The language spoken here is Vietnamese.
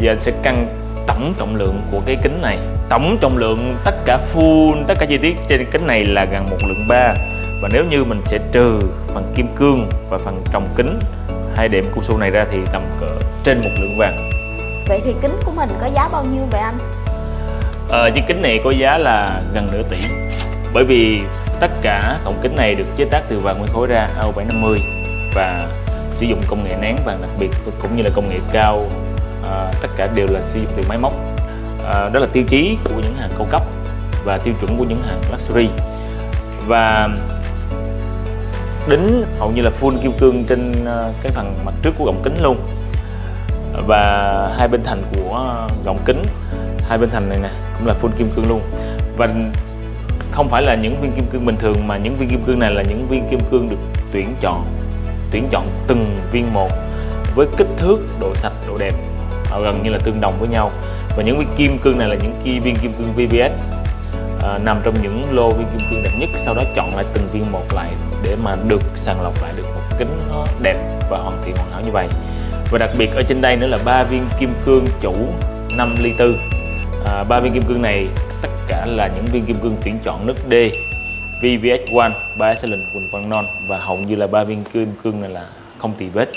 Giờ anh sẽ cân tổng trọng lượng của cái kính này. Tổng trọng lượng tất cả full, tất cả chi tiết trên kính này là gần một lượng 3 Và nếu như mình sẽ trừ phần kim cương và phần trồng kính hai đệm cao su này ra thì tầm cỡ trên một lượng vàng. Vậy thì kính của mình có giá bao nhiêu vậy anh? Ờ, chiếc kính này có giá là gần nửa tỷ. Bởi vì tất cả cổng kính này được chế tác từ vàng nguyên khối ra AO750 và sử dụng công nghệ nén vàng đặc biệt cũng như là công nghệ cao à, tất cả đều là sử dụng từ máy móc. À, đó là tiêu chí của những hàng cao cấp và tiêu chuẩn của những hàng luxury. Và đính hầu như là full kim cương trên à, cái phần mặt trước của gọng kính luôn. Và hai bên thành của gọng kính hai bên thành này nè cũng là full kim cương luôn. Và không phải là những viên kim cương bình thường mà những viên kim cương này là những viên kim cương được tuyển chọn tuyển chọn từng viên một với kích thước độ sạch độ đẹp gần như là tương đồng với nhau. Và những viên kim cương này là những viên kim cương VVS à, nằm trong những lô viên kim cương đẹp nhất. Sau đó chọn lại từng viên một lại để mà được sàng lọc lại được một kính nó đẹp và hoàn thiện hoàn hảo như vậy. Và đặc biệt ở trên đây nữa là ba viên kim cương chủ 5 ly tư. À, ba viên kim cương này tất cả là những viên kim cương tuyển chọn nước D VVS1, Biaxylin, Quỳnh Văn Non và hầu như là ba viên kim cương này là không tì vết.